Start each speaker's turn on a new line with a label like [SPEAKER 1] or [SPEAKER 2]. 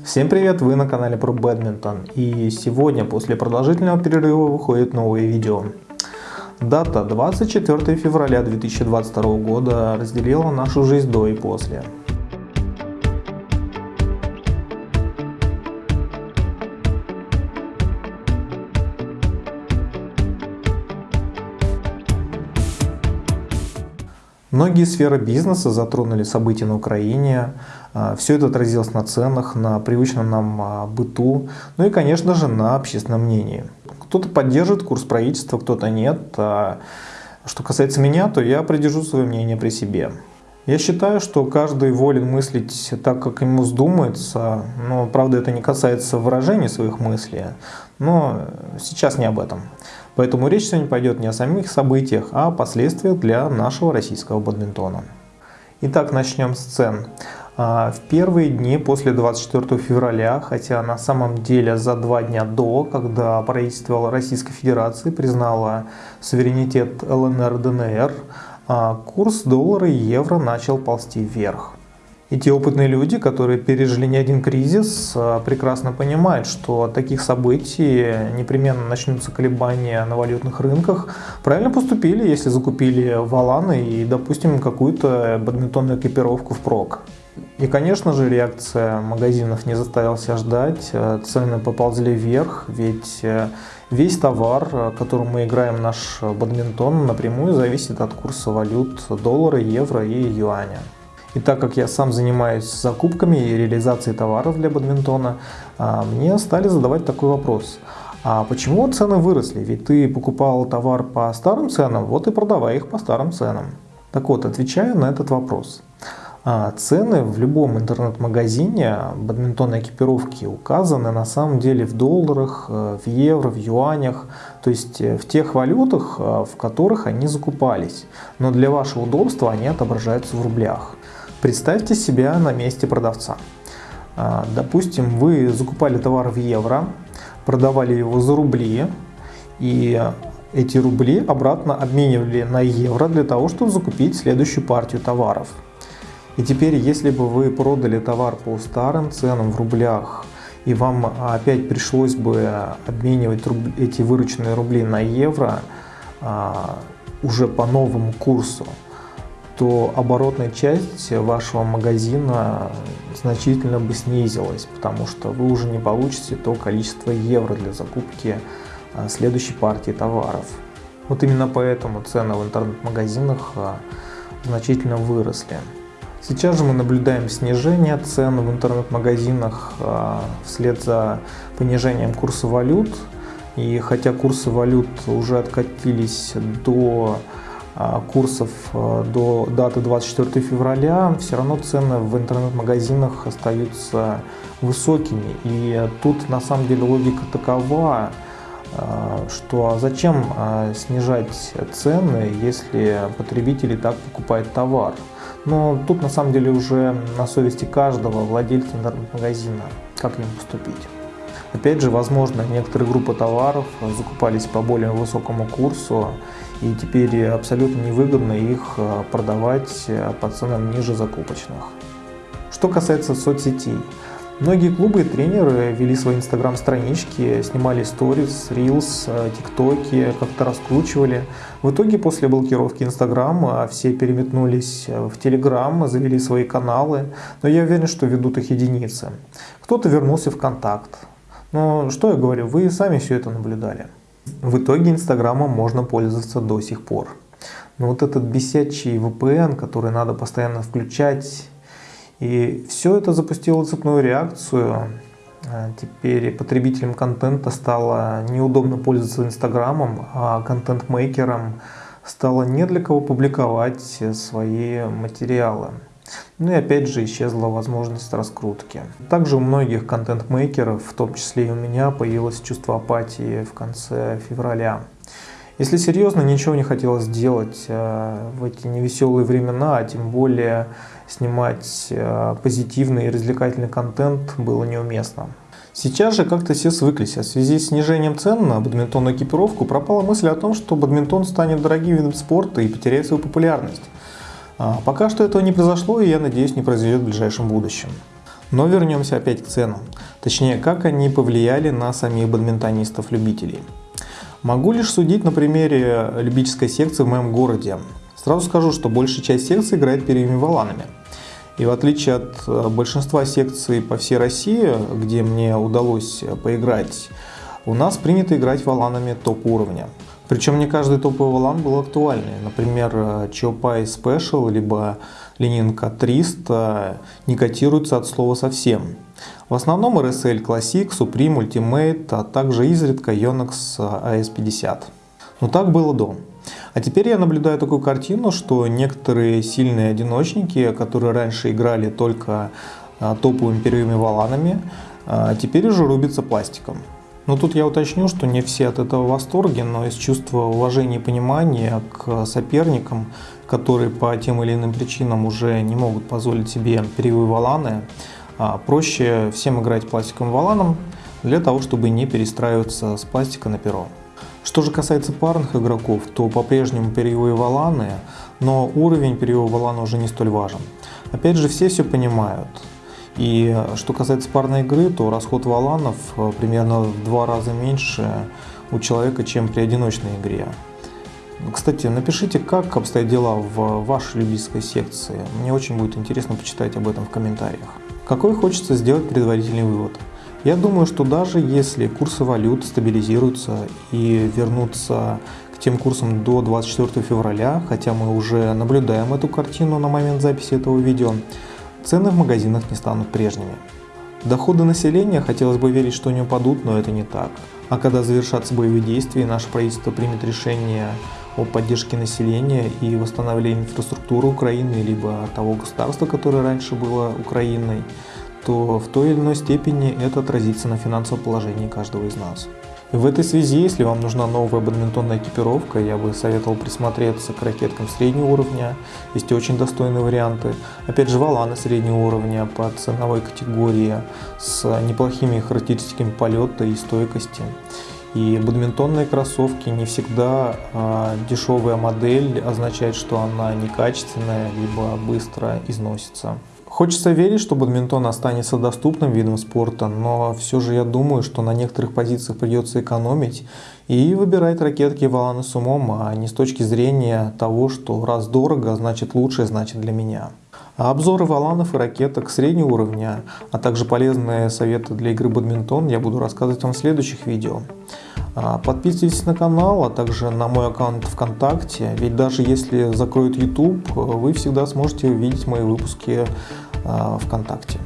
[SPEAKER 1] Всем привет, вы на канале про бадминтон и сегодня после продолжительного перерыва выходит новое видео. Дата 24 февраля 2022 года разделила нашу жизнь до и после. Многие сферы бизнеса затронули события на Украине, а, все это отразилось на ценах, на привычном нам а, быту, ну и, конечно же, на общественном мнении. Кто-то поддерживает курс правительства, кто-то нет. А что касается меня, то я придержу свое мнение при себе. Я считаю, что каждый волен мыслить так, как ему вздумается, но, правда, это не касается выражения своих мыслей, но сейчас не об этом. Поэтому речь сегодня пойдет не о самих событиях, а о последствиях для нашего российского бадминтона. Итак, начнем с цен. А, в первые дни после 24 февраля, хотя на самом деле за два дня до, когда правительство Российской Федерации признало суверенитет ЛНР-ДНР, а, курс доллара и евро начал ползти вверх. И те опытные люди, которые пережили не один кризис, а, прекрасно понимают, что от таких событий непременно начнутся колебания на валютных рынках. Правильно поступили, если закупили валаны и, допустим, какую-то бадминтонную экипировку впрок. И, конечно же, реакция магазинов не заставила себя ждать, а, цены поползли вверх, ведь э, весь товар, которым мы играем наш бадминтон, напрямую зависит от курса валют доллара, евро и юаня. И так как я сам занимаюсь закупками и реализацией товаров для бадминтона, а, мне стали задавать такой вопрос. А почему цены выросли? Ведь ты покупал товар по старым ценам, вот и продавай их по старым ценам. Так вот, отвечаю на этот вопрос. А, цены в любом интернет-магазине бадминтонной экипировки указаны на самом деле в долларах, э, в евро, в юанях, то есть э, в тех валютах, э, в которых они закупались. Но для вашего удобства они отображаются в рублях. Представьте себя на месте продавца. А, допустим, вы закупали товар в евро, продавали его за рубли, и эти рубли обратно обменивали на евро для того, чтобы закупить следующую партию товаров. И теперь, если бы вы продали товар по старым ценам в рублях, и вам опять пришлось бы обменивать эти вырученные рубли на евро а, уже по новому курсу, то оборотная часть вашего магазина значительно бы снизилась, потому что вы уже не получите то количество евро для закупки а, следующей партии товаров. Вот именно поэтому цены в интернет-магазинах а, значительно выросли. Сейчас же мы наблюдаем снижение цен в интернет-магазинах а, вслед за понижением курса валют. И хотя курсы валют уже откатились до курсов а, до даты 24 февраля, все равно цены в интернет-магазинах остаются высокими. И тут на самом деле логика такова, а, что зачем снижать цены, если потребитель и так покупает товар. Но тут на самом деле уже на совести каждого владельца интернет-магазина, как им поступить. Опять же, возможно, некоторые группы товаров закупались по более высокому курсу, и теперь абсолютно невыгодно их э, продавать э, по ценам ниже закупочных. Что касается соцсетей. Многие клубы и тренеры вели свои инстаграм-странички, снимали сторис, рилс, э, тиктоки, как-то раскручивали. В итоге после блокировки инстаграма все переметнулись в телеграм, завели свои каналы, но я уверен, что ведут их единицы. Кто-то вернулся в контакт, но что я говорю, вы сами все это наблюдали. В итоге Инстаграмом можно пользоваться до сих пор. Но вот этот бесячий VPN, который надо постоянно включать, и все это запустило цепную реакцию. А теперь потребителям контента стало неудобно пользоваться Инстаграмом, а контент-мейкерам стало не для кого публиковать свои материалы. Ну и опять же исчезла возможность раскрутки. Также у многих контент-мейкеров, в том числе и у меня, появилось чувство апатии в конце февраля. Если серьезно, ничего не хотелось делать э, в эти невеселые времена, а тем более снимать э, позитивный и развлекательный контент было неуместно. Сейчас же как-то все свыклись, а в связи с снижением цен на бадминтонную экипировку пропала мысль о том, что бадминтон станет дорогим видом спорта и потеряет свою популярность. А, пока что этого не произошло и я надеюсь не произойдет в ближайшем будущем. Но вернемся опять к ценам. Точнее, как они повлияли на самих бадминтонистов-любителей. Могу лишь судить на примере любительской секции в моем городе. Сразу скажу, что большая часть секций играет первыми валанами. И в отличие от э, большинства секций по всей России, где мне удалось поиграть, у нас принято играть валанами топ-уровня. Причем не каждый топовый валан был актуальный. Например, Чопай Special либо Ленинка 300 не котируются от слова совсем. В основном RSL Classic, Supreme, Ultimate, а также изредка Yonex AS50. Но так было до. А теперь я наблюдаю такую картину, что некоторые сильные одиночники, которые раньше играли только а, топовыми первыми валанами, теперь уже рубятся пластиком. Но тут я уточню, что не все от этого в восторге, но из чувства уважения и понимания к соперникам, которые по тем или иным причинам уже не могут позволить себе перьевые валаны, а, проще всем играть пластиковым валаном для того, чтобы не перестраиваться с пластика на перо. Что же касается парных игроков, то по-прежнему перьевые валаны, но уровень перьевого валана уже не столь важен. Опять же, все все понимают. И что касается парной игры, то расход валанов э, примерно в два раза меньше у человека, чем при одиночной игре. Кстати, напишите, как обстоят дела в вашей любительской секции. Мне очень будет интересно почитать об этом в комментариях. Какой хочется сделать предварительный вывод? Я думаю, что даже если курсы валют стабилизируются и вернутся к тем курсам до 24 февраля, хотя мы уже наблюдаем эту картину на момент записи этого видео, цены в магазинах не станут прежними. Доходы населения хотелось бы верить, что не упадут, но это не так. А когда завершатся боевые действия, наше правительство примет решение о поддержке населения и восстановлении инфраструктуры Украины, либо того государства, которое раньше было Украиной, то в той или иной степени это отразится на финансовом положении каждого из нас. В этой связи, если вам нужна новая бадминтонная экипировка, я бы советовал присмотреться к ракеткам среднего уровня. Есть очень достойные варианты. Опять же, валаны среднего уровня по ценовой категории с неплохими характеристиками полета и стойкости. И бадминтонные кроссовки не всегда э, дешевая модель означает, что она некачественная, либо быстро износится. Хочется верить, что бадминтон останется доступным видом спорта, но все же я думаю, что на некоторых позициях придется экономить и выбирать ракетки и валаны с умом, а не с точки зрения того, что раз дорого, значит лучше, значит для меня. Обзоры валанов и ракеток среднего уровня, а также полезные советы для игры бадминтон я буду рассказывать вам в следующих видео. А, подписывайтесь на канал, а также на мой аккаунт ВКонтакте, ведь даже если закроют YouTube, вы всегда сможете увидеть мои выпуски ВКонтакте.